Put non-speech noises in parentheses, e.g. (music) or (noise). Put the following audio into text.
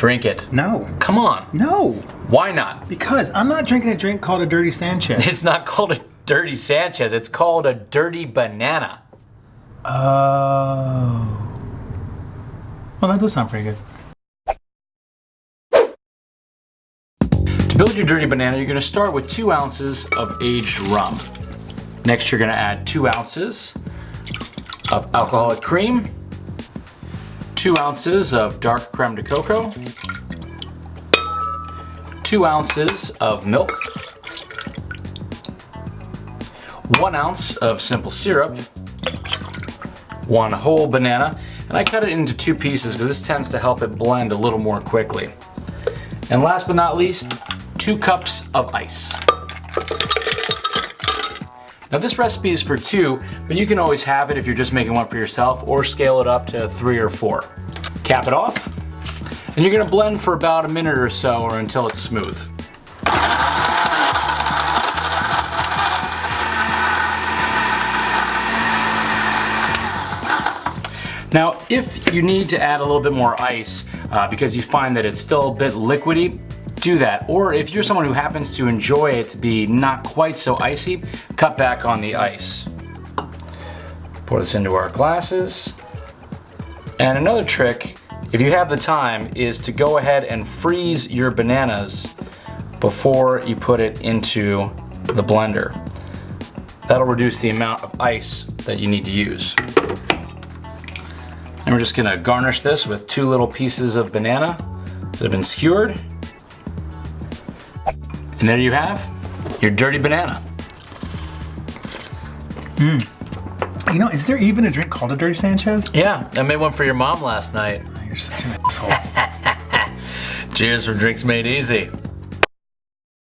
Drink it. No. Come on. No. Why not? Because I'm not drinking a drink called a Dirty Sanchez. It's not called a dirty Sanchez. It's called a dirty banana. Oh. Well, that does sound pretty good. To build your dirty banana, you're gonna start with two ounces of aged rum. Next, you're gonna add two ounces of alcoholic cream, two ounces of dark creme de cocoa, two ounces of milk, one ounce of simple syrup, one whole banana, and I cut it into two pieces because this tends to help it blend a little more quickly. And last but not least, two cups of ice. Now this recipe is for two, but you can always have it if you're just making one for yourself or scale it up to three or four. Cap it off, and you're gonna blend for about a minute or so or until it's smooth. Now, if you need to add a little bit more ice uh, because you find that it's still a bit liquidy, do that. Or if you're someone who happens to enjoy it to be not quite so icy, cut back on the ice. Pour this into our glasses. And another trick, if you have the time, is to go ahead and freeze your bananas before you put it into the blender. That'll reduce the amount of ice that you need to use. And we're just gonna garnish this with two little pieces of banana that have been skewered. And there you have your dirty banana. Mmm. You know, is there even a drink called a Dirty Sanchez? Yeah, I made one for your mom last night. You're such an asshole. (laughs) Cheers from Drinks Made Easy.